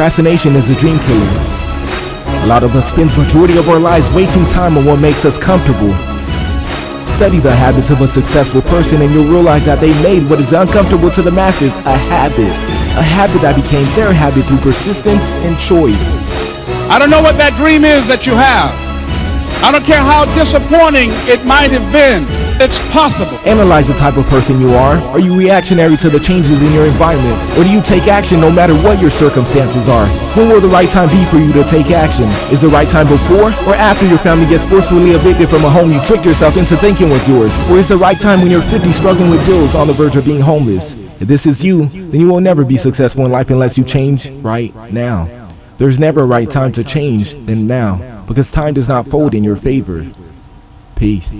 Procrastination is a dream killer. A lot of us spends majority of our lives wasting time on what makes us comfortable. Study the habits of a successful person and you'll realize that they made what is uncomfortable to the masses a habit. A habit that became their habit through persistence and choice. I don't know what that dream is that you have. I don't care how disappointing it might have been. It's possible. Analyze the type of person you are. Are you reactionary to the changes in your environment? Or do you take action no matter what your circumstances are? When will the right time be for you to take action? Is the right time before or after your family gets forcefully evicted from a home you tricked yourself into thinking was yours? Or is the right time when you're 50 struggling with bills on the verge of being homeless? If this is you, then you will never be successful in life unless you change right now. There's never a right time to change than now because time does not fold in your favor. Peace.